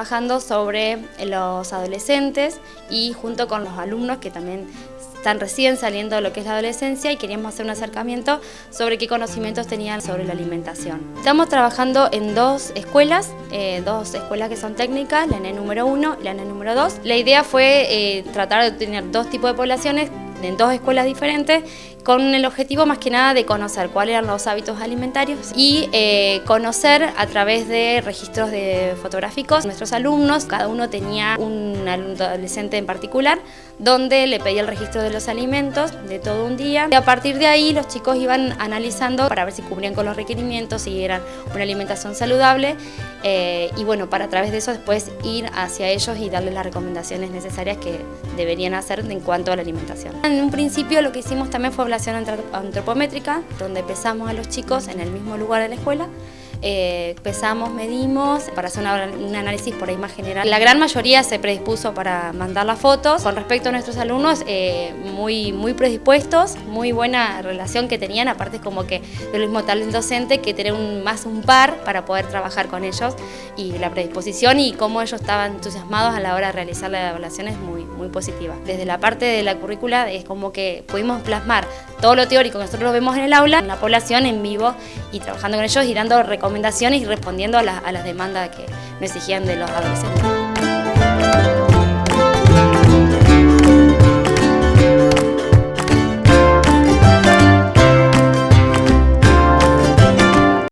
trabajando sobre los adolescentes y junto con los alumnos que también están recién saliendo de lo que es la adolescencia y queríamos hacer un acercamiento sobre qué conocimientos tenían sobre la alimentación. Estamos trabajando en dos escuelas, eh, dos escuelas que son técnicas, la ENE número 1 y la ENE número 2. La idea fue eh, tratar de tener dos tipos de poblaciones en dos escuelas diferentes con el objetivo más que nada de conocer cuáles eran los hábitos alimentarios y eh, conocer a través de registros de fotográficos nuestros alumnos, cada uno tenía un adolescente en particular donde le pedía el registro de los alimentos de todo un día y a partir de ahí los chicos iban analizando para ver si cubrían con los requerimientos, si eran una alimentación saludable eh, y bueno, para través de eso después ir hacia ellos y darles las recomendaciones necesarias que deberían hacer en cuanto a la alimentación. En un principio lo que hicimos también fue población antropométrica, donde pesamos a los chicos en el mismo lugar de la escuela eh, pesamos, medimos para hacer un análisis por ahí más general. La gran mayoría se predispuso para mandar las fotos. Con respecto a nuestros alumnos, eh, muy, muy predispuestos, muy buena relación que tenían, aparte como que del mismo talento docente que tener un, más un par para poder trabajar con ellos y la predisposición y cómo ellos estaban entusiasmados a la hora de realizar la evaluación es muy, muy positiva. Desde la parte de la currícula es como que pudimos plasmar todo lo teórico que nosotros lo vemos en el aula, en la población en vivo y trabajando con ellos y dando recomendaciones y respondiendo a, las demandas que nos exigían de los adolescentes.